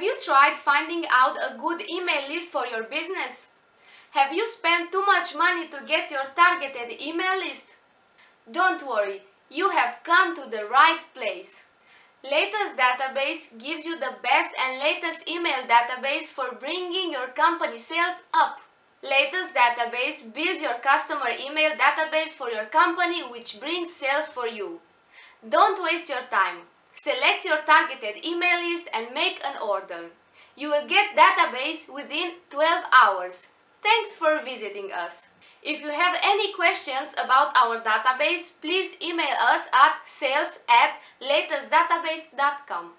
Have you tried finding out a good email list for your business? Have you spent too much money to get your targeted email list? Don't worry, you have come to the right place. Latest Database gives you the best and latest email database for bringing your company sales up. Latest Database builds your customer email database for your company which brings sales for you. Don't waste your time. Select your targeted email list and make an order. You will get database within 12 hours. Thanks for visiting us. If you have any questions about our database, please email us at sales at latestdatabase.com.